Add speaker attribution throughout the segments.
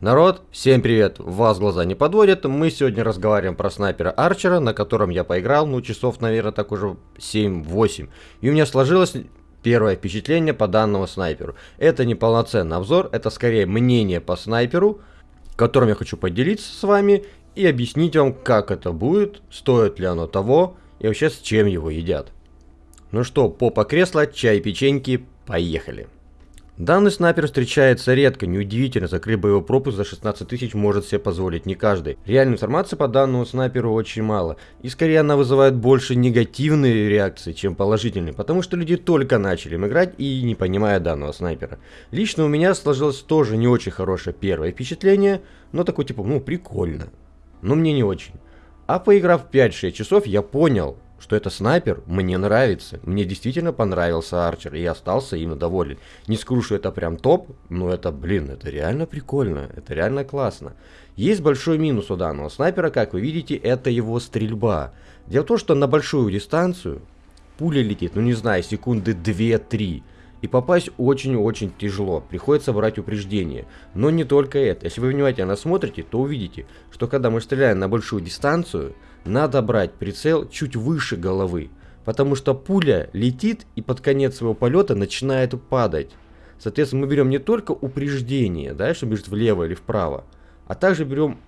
Speaker 1: Народ, всем привет! Вас глаза не подводят. Мы сегодня разговариваем про снайпера Арчера, на котором я поиграл, ну, часов, наверное, так уже 7-8. И у меня сложилось первое впечатление по данному снайперу. Это не полноценный обзор, это скорее мнение по снайперу, которым я хочу поделиться с вами и объяснить вам, как это будет, стоит ли оно того и вообще с чем его едят. Ну что, попа кресла, чай, печеньки, поехали! Данный снайпер встречается редко, неудивительно, закрыть боевой пропуск за 16 тысяч может себе позволить не каждый. Реальной информации по данному снайперу очень мало, и скорее она вызывает больше негативные реакции, чем положительные, потому что люди только начали им играть и не понимая данного снайпера. Лично у меня сложилось тоже не очень хорошее первое впечатление, но такое типа, ну прикольно, но мне не очень. А поиграв 5-6 часов, я понял, что это снайпер мне нравится. Мне действительно понравился Арчер, и я остался им доволен. Не скажу, что это прям топ, но это, блин, это реально прикольно, это реально классно. Есть большой минус у данного снайпера, как вы видите, это его стрельба. Дело в том, что на большую дистанцию пуля летит, ну не знаю, секунды 2-3. И попасть очень-очень тяжело, приходится брать упреждение. Но не только это, если вы внимательно смотрите, то увидите, что когда мы стреляем на большую дистанцию, надо брать прицел чуть выше головы, потому что пуля летит и под конец своего полета начинает падать. Соответственно, мы берем не только упреждение, да, что бежит влево или вправо, а также берем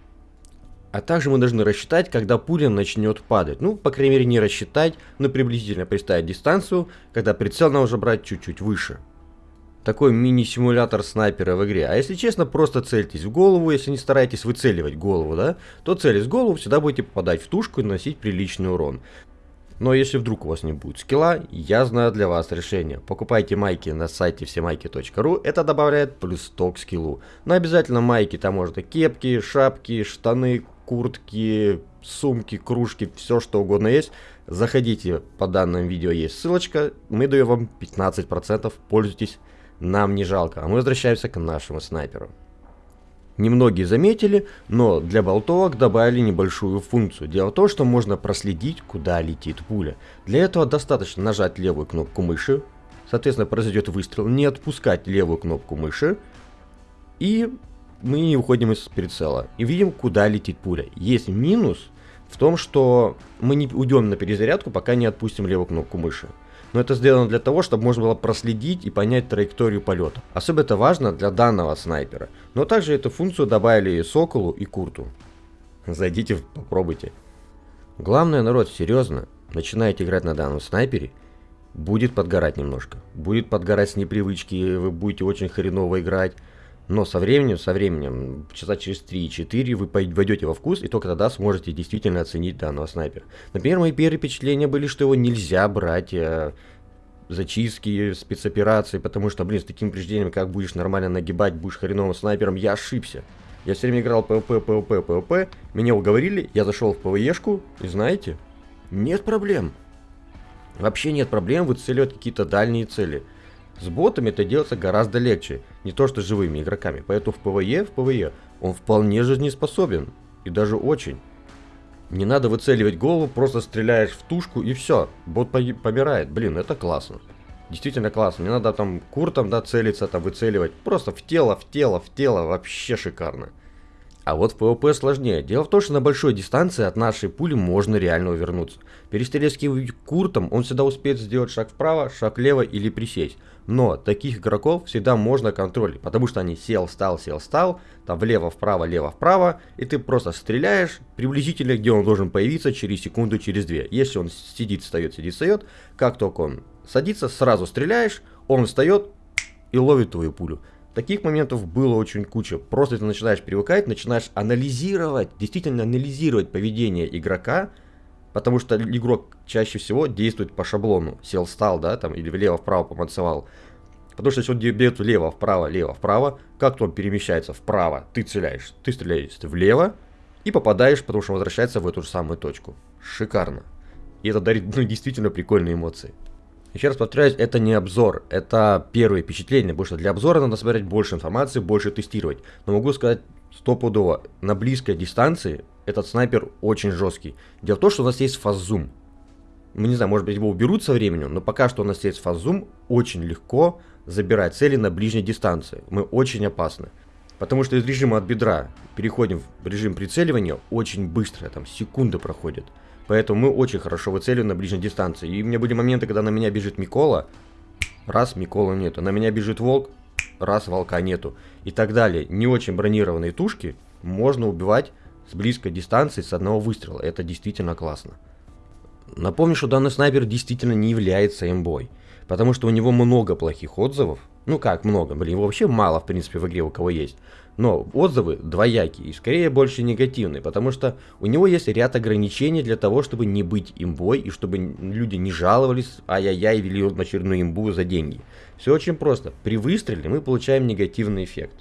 Speaker 1: а также мы должны рассчитать, когда пуля начнет падать. Ну, по крайней мере, не рассчитать, но приблизительно представить дистанцию, когда прицел надо уже брать чуть-чуть выше такой мини-симулятор снайпера в игре. А если честно, просто цельтесь в голову, если не стараетесь выцеливать голову, да, то целясь в голову, всегда будете попадать в тушку и наносить приличный урон. Но если вдруг у вас не будет скилла, я знаю для вас решение. Покупайте майки на сайте всемайки.ру, это добавляет плюс 100 к скиллу. Но обязательно майки, там можно кепки, шапки, штаны, куртки, сумки, кружки, все что угодно есть. Заходите, по данному видео есть ссылочка, мы даем вам 15%, пользуйтесь нам не жалко. А мы возвращаемся к нашему снайперу. Немногие заметили, но для болтовок добавили небольшую функцию. Дело в том, что можно проследить, куда летит пуля. Для этого достаточно нажать левую кнопку мыши, соответственно произойдет выстрел, не отпускать левую кнопку мыши, и мы не уходим из прицела. И видим, куда летит пуля. Есть минус в том, что мы не уйдем на перезарядку, пока не отпустим левую кнопку мыши но это сделано для того, чтобы можно было проследить и понять траекторию полета. Особенно это важно для данного снайпера. Но также эту функцию добавили и Соколу, и Курту. Зайдите, попробуйте. Главное, народ, серьезно, начинаете играть на данном снайпере, будет подгорать немножко. Будет подгорать с непривычки, вы будете очень хреново играть. Но со временем, со временем, часа через 3-4 вы войдете во вкус, и только тогда сможете действительно оценить данного снайпера. Например, мои первые впечатления были, что его нельзя брать э, зачистки, спецоперации, потому что, блин, с таким упреждением, как будешь нормально нагибать, будешь хреновым снайпером, я ошибся. Я все время играл ПВП, ПВП, ПВП, меня уговорили, я зашел в ПВЕшку, и знаете, нет проблем. Вообще нет проблем выцеливать какие-то дальние цели. С ботами это делается гораздо легче, не то что с живыми игроками. Поэтому в ПВЕ, в ПВЕ он вполне жизнеспособен. И даже очень. Не надо выцеливать голову, просто стреляешь в тушку и все. Бот помирает. Блин, это классно. Действительно классно. Не надо там куртом, да, целиться, там выцеливать. Просто в тело, в тело, в тело. Вообще шикарно. А вот в ПВП сложнее. Дело в том, что на большой дистанции от нашей пули можно реально увернуться. Перестрелять куртом, он всегда успеет сделать шаг вправо, шаг влево или присесть. Но таких игроков всегда можно контролить, потому что они сел, стал, сел, стал, там влево, вправо, лево, вправо, и ты просто стреляешь приблизительно, где он должен появиться через секунду, через две. Если он сидит, встает, сидит, встает, как только он садится, сразу стреляешь, он встает и ловит твою пулю. Таких моментов было очень куча. Просто ты начинаешь привыкать, начинаешь анализировать, действительно анализировать поведение игрока, Потому что игрок чаще всего действует по шаблону. Сел, стал, да, там, или влево-вправо помацевал. Потому что если он бьет влево-вправо, лево-вправо, как то он перемещается вправо, ты целяешь, ты стреляешь влево и попадаешь, потому что возвращается в эту же самую точку. Шикарно. И это дарит ну, действительно прикольные эмоции. Еще раз повторяюсь, это не обзор, это первые впечатления, потому что для обзора надо собирать больше информации, больше тестировать. Но могу сказать стопудово, на близкой дистанции этот снайпер очень жесткий. Дело в том, что у нас есть фаззум. Мы не знаю, может быть его уберут со временем, но пока что у нас есть фаззум, очень легко забирать цели на ближней дистанции. Мы очень опасны. Потому что из режима от бедра переходим в режим прицеливания очень быстро, там секунды проходят. Поэтому мы очень хорошо выцеливаем на ближней дистанции. И у меня были моменты, когда на меня бежит Микола, раз Микола нету. На меня бежит волк, раз волка нету. И так далее. Не очень бронированные тушки можно убивать с близкой дистанции с одного выстрела. Это действительно классно. Напомню, что данный снайпер действительно не является имбой. Потому что у него много плохих отзывов. Ну как много, блин, его вообще мало, в принципе, в игре у кого есть. Но отзывы двоякие и скорее больше негативные, потому что у него есть ряд ограничений для того, чтобы не быть имбой и чтобы люди не жаловались, ай-яй-яй, вели очередную имбу за деньги. Все очень просто. При выстреле мы получаем негативный эффект.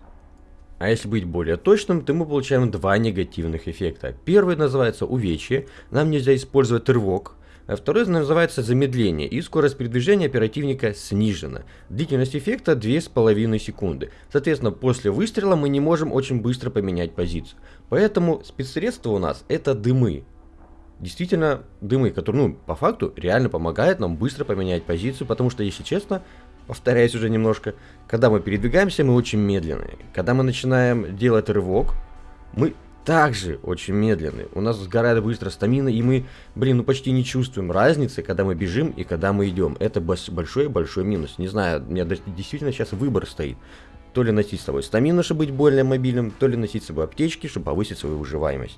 Speaker 1: А если быть более точным, то мы получаем два негативных эффекта. Первый называется увечье. Нам нельзя использовать рывок, второй называется замедление, и скорость передвижения оперативника снижена. Длительность эффекта 2,5 секунды. Соответственно, после выстрела мы не можем очень быстро поменять позицию. Поэтому спецсредство у нас это дымы. Действительно, дымы, которые, ну, по факту, реально помогают нам быстро поменять позицию, потому что, если честно, повторяюсь уже немножко, когда мы передвигаемся, мы очень медленные. Когда мы начинаем делать рывок, мы также очень медленный. У нас сгорает быстро стамина, и мы, блин, ну почти не чувствуем разницы, когда мы бежим и когда мы идем. Это большой-большой минус. Не знаю, у меня действительно сейчас выбор стоит. То ли носить с собой стамину, чтобы быть более мобильным, то ли носить с собой аптечки, чтобы повысить свою выживаемость.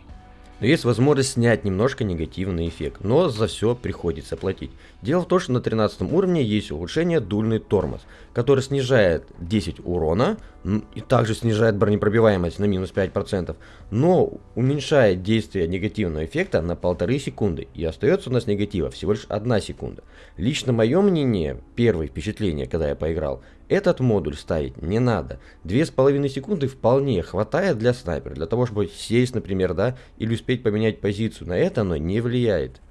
Speaker 1: Но есть возможность снять немножко негативный эффект, но за все приходится платить. Дело в том, что на 13 уровне есть улучшение дульный тормоз, который снижает 10 урона и также снижает бронепробиваемость на минус 5%, но уменьшает действие негативного эффекта на полторы секунды и остается у нас негатива всего лишь 1 секунда. Лично мое мнение, первое впечатление, когда я поиграл, этот модуль ставить не надо. Две с половиной секунды вполне хватает для снайпера, для того, чтобы сесть, например, да, или успеть поменять позицию. На это оно не влияет.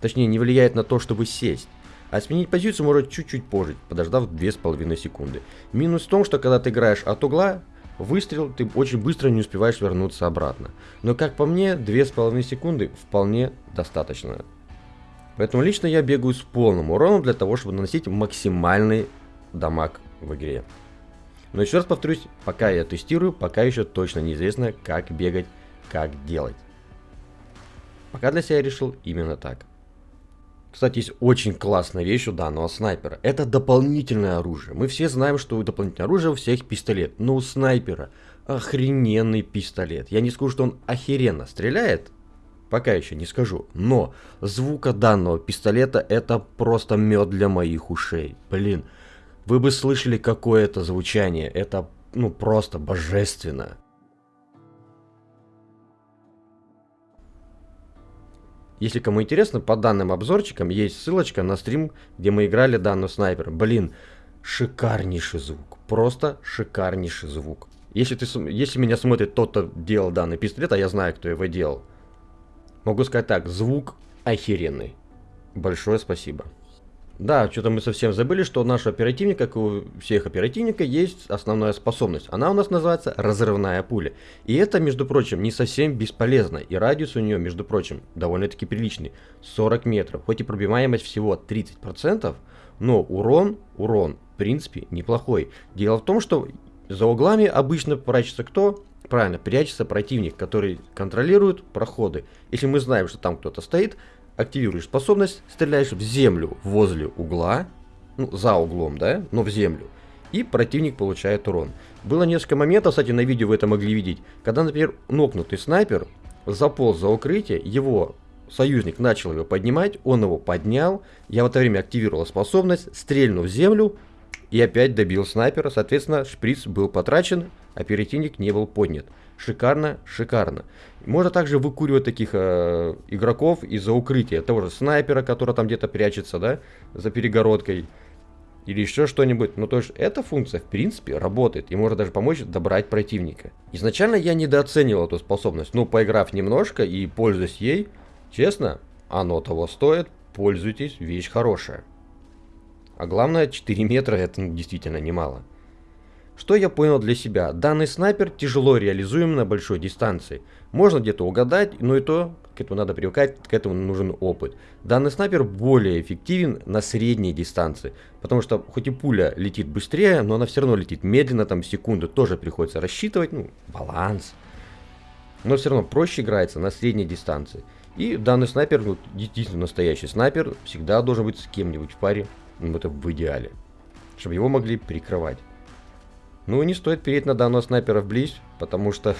Speaker 1: Точнее, не влияет на то, чтобы сесть. А сменить позицию может чуть-чуть позже, подождав две с половиной секунды. Минус в том, что когда ты играешь от угла, выстрел, ты очень быстро не успеваешь вернуться обратно. Но как по мне, две с половиной секунды вполне достаточно. Поэтому лично я бегаю с полным уроном для того, чтобы наносить максимальный дамаг в игре. Но еще раз повторюсь, пока я тестирую, пока еще точно неизвестно, как бегать, как делать. Пока для себя решил именно так. Кстати, есть очень классная вещь у данного снайпера. Это дополнительное оружие. Мы все знаем, что у дополнительного оружия у всех пистолет. Но у снайпера охрененный пистолет. Я не скажу, что он охеренно стреляет. Пока еще не скажу. Но звука данного пистолета это просто мед для моих ушей. Блин. Вы бы слышали, какое это звучание. Это, ну, просто божественно. Если кому интересно, по данным обзорчикам есть ссылочка на стрим, где мы играли данный снайпер. Блин, шикарнейший звук. Просто шикарнейший звук. Если, ты, если меня смотрит тот, кто делал данный пистолет, а я знаю, кто его делал, могу сказать так, звук охеренный. Большое спасибо. Да, что-то мы совсем забыли, что у нашего оперативника, как и у всех оперативника, есть основная способность. Она у нас называется разрывная пуля. И это, между прочим, не совсем бесполезно. И радиус у нее, между прочим, довольно-таки приличный. 40 метров. Хоть и пробиваемость всего 30%, но урон, урон, в принципе, неплохой. Дело в том, что за углами обычно прячется кто? Правильно, прячется противник, который контролирует проходы. Если мы знаем, что там кто-то стоит, активируешь способность, стреляешь в землю возле угла, ну, за углом, да, но в землю, и противник получает урон. Было несколько моментов, кстати, на видео вы это могли видеть, когда, например, нокнутый снайпер заполз за укрытие, его союзник начал его поднимать, он его поднял, я в это время активировал способность, стрельнул в землю и опять добил снайпера, соответственно, шприц был потрачен, оперативник не был поднят. Шикарно, шикарно. Можно также выкуривать таких э, игроков из-за укрытия. Того же снайпера, который там где-то прячется, да, за перегородкой. Или еще что-нибудь. Ну, то есть, эта функция, в принципе, работает. И может даже помочь добрать противника. Изначально я недооценивал эту способность. Но, поиграв немножко и пользуясь ей, честно, оно того стоит. Пользуйтесь, вещь хорошая. А главное, 4 метра это действительно немало. Что я понял для себя? Данный снайпер тяжело реализуем на большой дистанции. Можно где-то угадать, но и то к этому надо привыкать, к этому нужен опыт. Данный снайпер более эффективен на средней дистанции, потому что хоть и пуля летит быстрее, но она все равно летит медленно, там секунду тоже приходится рассчитывать, ну, баланс. Но все равно проще играется на средней дистанции. И данный снайпер, ну, действительно настоящий снайпер, всегда должен быть с кем-нибудь в паре, ну, это в идеале, чтобы его могли прикрывать. Ну, не стоит переть на данного снайпера вблизь, потому что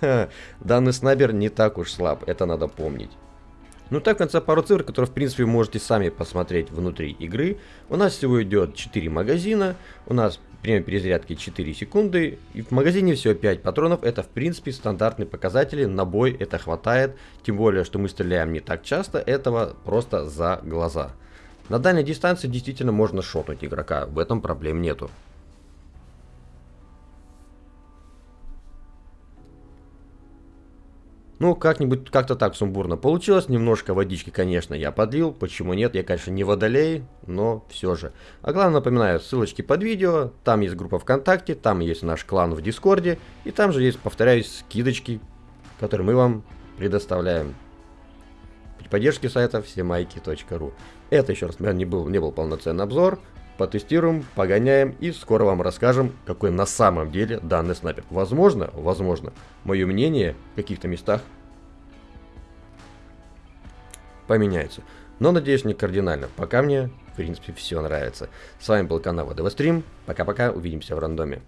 Speaker 1: данный снайпер не так уж слаб, это надо помнить. Ну так, в конце пару цифр, которые, в принципе, можете сами посмотреть внутри игры. У нас всего идет 4 магазина, у нас время перезарядки 4 секунды, и в магазине всего 5 патронов. Это, в принципе, стандартные показатели, на бой это хватает, тем более, что мы стреляем не так часто, этого просто за глаза. На дальней дистанции действительно можно шотнуть игрока, в этом проблем нету. Ну, как-нибудь, как-то так сумбурно получилось. Немножко водички, конечно, я подлил. Почему нет? Я, конечно, не водолей, но все же. А главное, напоминаю, ссылочки под видео. Там есть группа ВКонтакте, там есть наш клан в Дискорде. И там же есть, повторяюсь, скидочки, которые мы вам предоставляем. При поддержке сайта всемайки.ру. Это, еще раз, не был, не был полноценный обзор потестируем, погоняем и скоро вам расскажем, какой на самом деле данный снайпер. Возможно, возможно, мое мнение в каких-то местах поменяется. Но надеюсь не кардинально. Пока мне, в принципе, все нравится. С вами был канал ВДВ Стрим. Пока-пока, увидимся в рандоме.